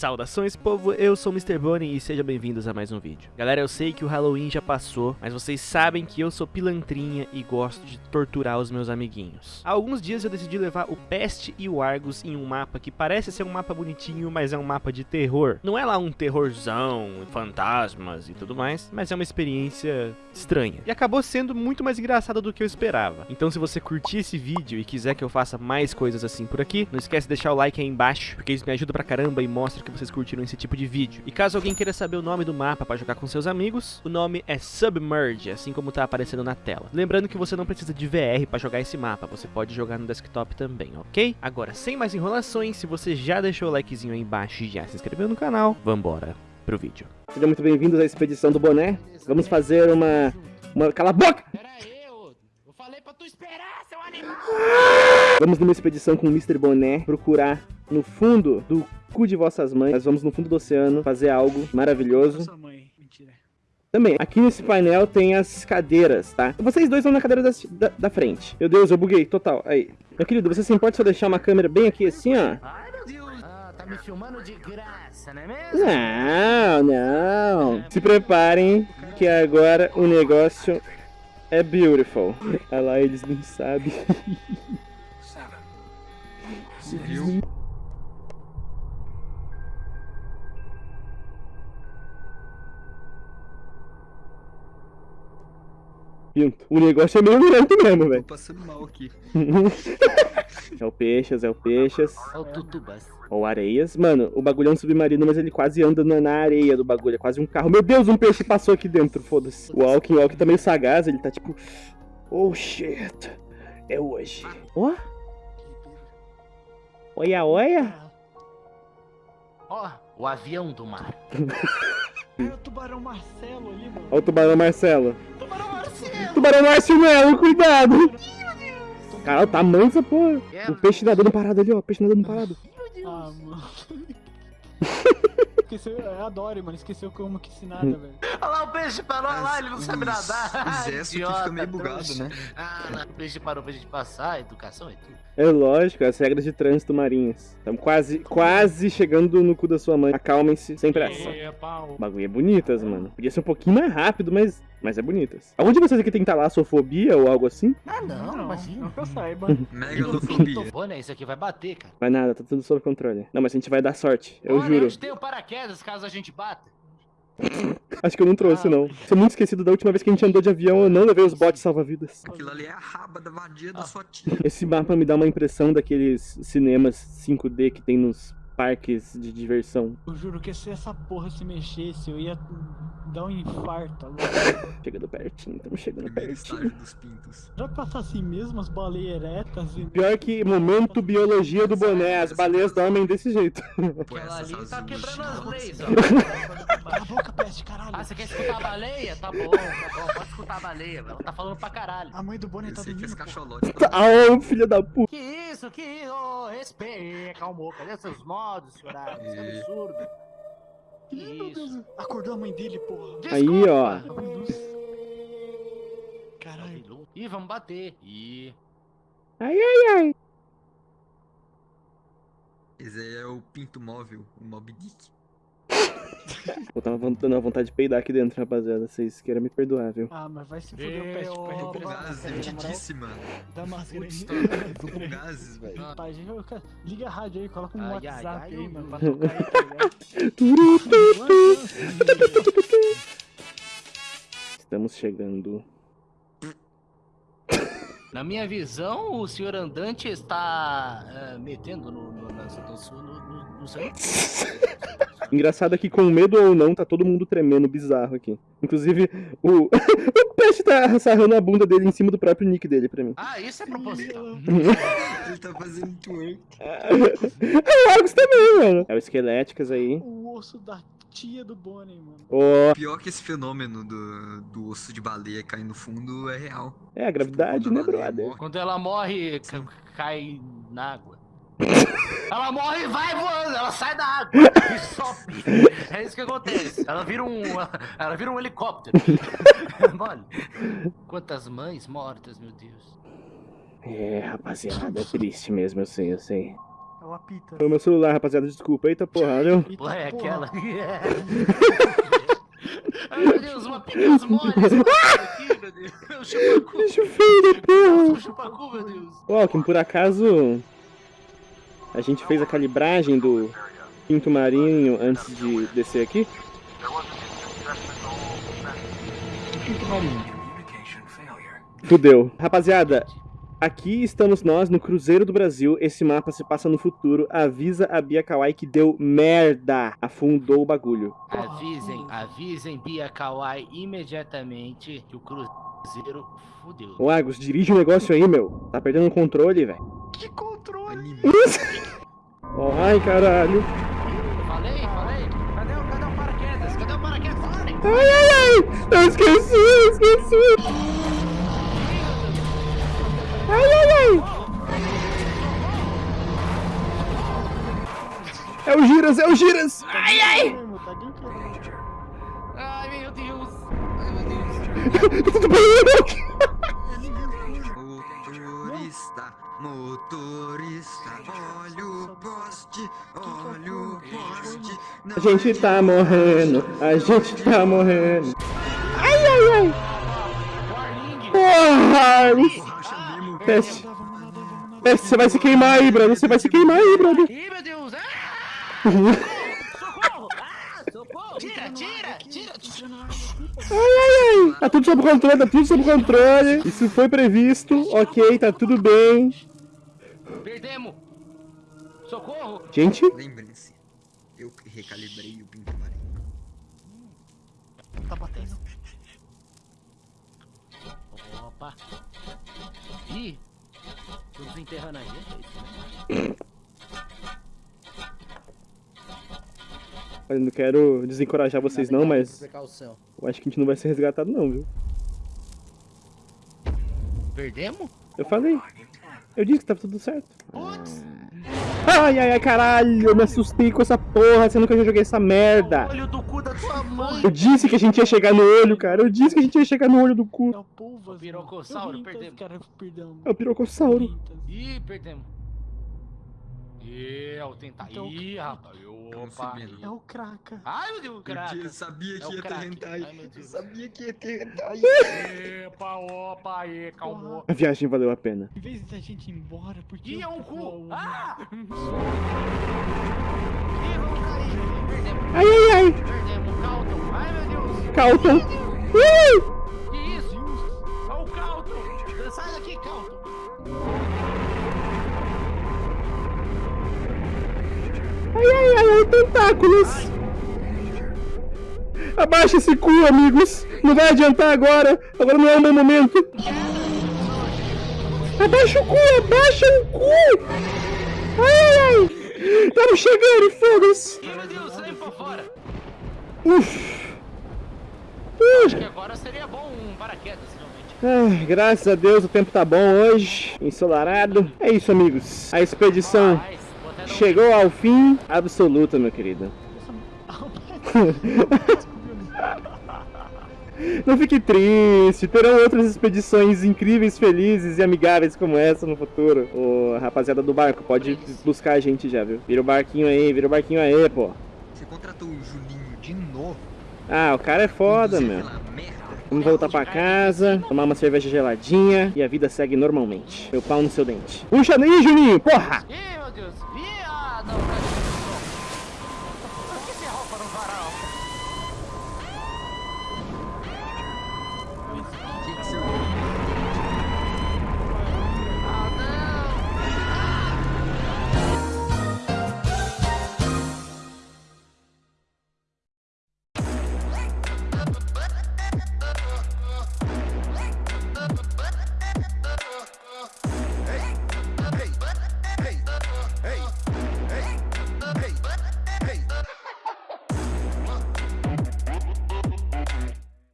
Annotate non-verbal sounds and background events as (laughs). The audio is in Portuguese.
Saudações povo, eu sou o Mr. Bonnie e sejam bem-vindos a mais um vídeo. Galera, eu sei que o Halloween já passou, mas vocês sabem que eu sou pilantrinha e gosto de torturar os meus amiguinhos. Há alguns dias eu decidi levar o Pest e o Argus em um mapa que parece ser um mapa bonitinho, mas é um mapa de terror. Não é lá um terrorzão, fantasmas e tudo mais, mas é uma experiência estranha. E acabou sendo muito mais engraçada do que eu esperava. Então se você curtir esse vídeo e quiser que eu faça mais coisas assim por aqui, não esquece de deixar o like aí embaixo, porque isso me ajuda pra caramba e mostra que vocês curtiram esse tipo de vídeo. E caso alguém queira saber o nome do mapa para jogar com seus amigos, o nome é Submerge, assim como tá aparecendo na tela. Lembrando que você não precisa de VR para jogar esse mapa, você pode jogar no desktop também, ok? Agora, sem mais enrolações, se você já deixou o likezinho aí embaixo e já se inscreveu no canal, vambora pro vídeo. Sejam muito bem-vindos à expedição do boné. Vamos fazer uma... uma... Cala a boca! Pera aí, eu, eu falei pra tu esperar, seu animal! Vamos numa expedição com o Mr. Boné procurar no fundo do cu de vossas mães. Nós vamos no fundo do oceano fazer algo maravilhoso. Sua mãe, mentira. Também, aqui nesse painel tem as cadeiras, tá? Vocês dois vão na cadeira da, da, da frente. Meu Deus, eu buguei, total. Aí. Meu querido, você se importa se eu deixar uma câmera bem aqui assim, ó? Ai, meu Deus! Ah, tá me filmando de graça, não é mesmo? Não, não. Se preparem que agora o negócio é beautiful. Olha lá, eles não sabem. Viu? Pinto. O negócio é meio lento mesmo, Tô velho. passando mal aqui. (laughs) É o peixes, é o peixes. É o tutubas. Ou areias. Mano, o bagulho é um submarino, mas ele quase anda na, areia do bagulho. É quase um carro. Meu Deus, um peixe passou aqui dentro, foda-se. O Alkin, o Alkin tá meio sagaz, ele tá tipo... Oh, shit. É hoje. Ó. Olha, olha. Ó, o avião do mar. (laughs) É o tubarão Marcelo ali, mano. Olha o tubarão Marcelo. Tubarão Marshmallow, cuidado. Caralho, tá manso essa porra. É, O peixe nadando parado ali, ó. O peixe nadando parado. Ah, mano. (laughs) Esqueceu, eu adoro, mano. Esqueceu como que se nada, velho. Olha lá o peixe parou, olha lá, ele não sabe nadar. Os gestos que Idiota, fica meio bugado, trouxa. né? Ah, lá, o peixe parou pra gente passar, educação é tudo. É lógico, as regras de trânsito marinhas. Estamos quase, quase chegando no cu da sua mãe. Acalmem-se, sem pressa. É, pau. O bagulho é bonitas, mano. Podia ser um pouquinho mais rápido, mas, mas é bonitas. Algum de vocês aqui tem talassofobia ou algo assim? Ah, não, Não, imagina. não que eu saiba. (laughs) Megalofobia. Bom, né, isso aqui vai bater, cara. Vai nada, tá tudo sob controle. Não, mas a gente vai dar sorte, eu Olha, juro. onde tem o paraquedas caso a gente bata? (laughs) Acho que eu não trouxe, Ah. não. Sou muito esquecido da última vez que a gente andou de avião, eu não levei os botes salva-vidas. Aquilo ali é a raba da vadia Ah. da sua tia. Esse mapa me dá uma impressão daqueles cinemas 5D que tem nos parques de diversão. Eu juro que se essa porra se mexesse, eu ia dar um infarto agora. Chegando pertinho, estamos chegando Primeiro pertinho. estágio dos pintos. Será que passa assim mesmo as baleias eretas e. Pior que momento biologia do boné, as baleias dormem desse jeito. Pô, ali tá quebrando as leis, ó. (laughs) você quer escutar a baleia? Tá bom, tá bom, pode escutar a baleia, ela tá falando pra caralho. A mãe do Bonnie tá dormindo. esse cacholote Ah, ô, filha da puta. Que isso, que isso, Ô, respeita, calmou, cadê seus modos, senhora? Isso é absurdo. Que isso? Deus, acordou a mãe dele, porra. Aí, ó. Caralho. Ih, vamos bater. Ih, Ai, ai. Esse aí é o pinto móvel, o Mob Dick. (laughs) Eu tava dando uma vontade de peidar aqui dentro, rapaziada. Vocês queiram me perdoar, viu? Ah, mas vai se fuder o Tô com gases, evidíssima. Dá aí. tô, com gases, velho. Liga a rádio aí, coloca um Ai, WhatsApp ai, ai, aí, mano, pra tocar aí, tá ligado? Estamos chegando. Na minha visão, o senhor andante está eh, metendo no, no, nas- no, no, no, no seu... (laughs) Engraçado é que com medo ou não, tá todo mundo tremendo bizarro aqui. Inclusive, o, (laughs) o peixe tá sarrando a bunda dele em cima do próprio nick dele pra mim. Ah, isso é proposital. (laughs) Ele tá fazendo twerk. É o Argus também, mano. É o Esqueléticas aí. o osso da tia do Bonnie, mano. Ó, Pior que esse fenômeno do, do osso de baleia cair no fundo é real. é a gravidade, Quando né, brother? morre, Quando ela morre, ca- cai na água. (laughs) Ela morre e vai voando, ela sai da água e sobe. É isso que acontece. Ela vira um, ela vira um helicóptero. (laughs) Mole. Quantas mães mortas, meu Deus. É, rapaziada, é triste mesmo, eu sei, eu sei. É o apita. Foi o meu celular, rapaziada, desculpa. Eita porra, viu? Eita, Ué, é porra. aquela. (laughs) Ai, meu Deus, uma picas moles. aqui, meu Deus. O chupacu. Bicho feio da porra. O chupacu, meu Deus. Ô, Alckmin, por acaso a gente fez a calibragem do pinto marinho antes de descer aqui? Pinto marinho. Fudeu. Rapaziada, aqui estamos nós no Cruzeiro do Brasil. Esse mapa se passa no futuro. Avisa a Bia Kawai que deu merda. Afundou o bagulho. Avisem, avisem Bia Kawai imediatamente que o Cruzeiro fudeu. Ô, Agus, dirige o negócio aí, meu. Tá perdendo o controle, velho. Que controle! (laughs) Ai, caralho. Falei, falei. Cadê, o- cadê o paraquedas? Cadê o paraquedas? Ai, ai, ai. Eu esqueci, eu esqueci. Ai, ai, ai. É o Giras, é o Giras. Ai, ai. Ai, meu Deus. Ai, meu Deus. Tudo (laughs) bem, Motorista, motorista, olha o poste, olha o poste. A gente tá morrendo, a gente tá morrendo. Ai, ai, ai. Porra! Teste, teste, você vai se queimar aí, brother. Você vai se queimar aí, brother. Ih, meu Deus. Ah! Socorro. Ah, socorro. Tira, tira, tira. Ai, ai, ai. Tá tudo sob controle, tá tudo sob controle. Isso foi previsto, ok, tá tudo bem. Perdemos. Socorro. Gente, Lembrem-se, eu recalibrei o pinto marinho. Tá batendo. Opa. Desenterrando a gente, é né? eu não quero desencorajar vocês não, mas eu acho que a gente não vai ser resgatado não, viu? Perdemos? Eu falei. Eu disse que tava tudo certo. Putz. Ai, ai, ai, caralho, eu me assustei com essa porra, sendo que eu já joguei essa merda. Olho do mãe. Eu disse que a gente ia chegar no olho, cara. Eu disse que a gente ia chegar no olho do É cu. o Pulvas. O pirocossauro, mano. perdemos. Cara, perdemos. É o pirocossauro. Ih, perdemos. Ih, é o tentar. Então- Ih, rapaz. Tamo Opa. É o Kraka. Ai, meu Deus, craca. Eu sabia É que o ia ter hentai. Eu sabia que ia ter hentai. Epa, opa, aí, calmou. A viagem valeu a pena. Em vez da gente ir embora, porque. Ih, é um eu- cu. Ah! Ih, vamos cair. Perdemos. Ai, ai, ai. Perdemos. Calton. Uh! Que isso? Olha o Calton. Sai daqui, Calton. Ai, ai, ai, ai, tentáculos. Abaixa esse cu, amigos. Não vai adiantar agora. Agora não é o meu momento. Abaixa o cu, abaixa o cu. Ai, ai, ai. Estamos chegando, foda-se. Meu Deus, sai pra fora. Uf. Acho que agora seria bom um paraquedas, realmente. Ai, graças a Deus o tempo tá bom hoje. Ensolarado. É isso, amigos. A expedição chegou ao fim absoluto, meu querido. (laughs) Não fique triste, terão outras expedições incríveis, felizes e amigáveis como essa no futuro. Ô, rapaziada do barco, pode buscar a gente já, viu? Vira o barquinho aí, vira o barquinho aí, pô. Você contratou o Juninho de novo? Ah, o cara é foda, meu. Vamos voltar pra casa, tomar uma cerveja geladinha e a vida segue normalmente. Meu pau no seu dente. Puxa aí, Juninho, porra! Ih, meu Deus. Não,